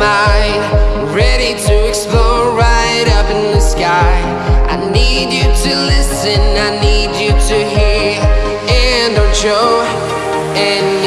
mind. Ready to explore right up in the sky. I need you to listen, I need you to hear. And don't show any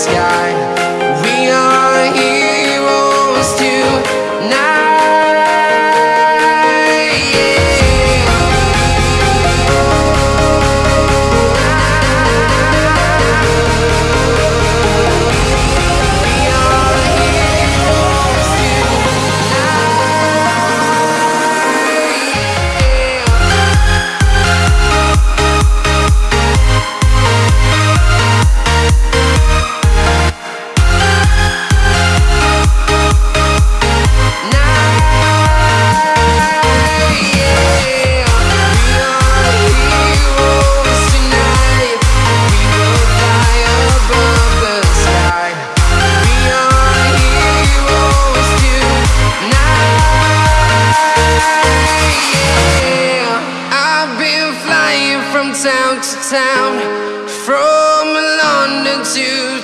sky. Town to town, from London to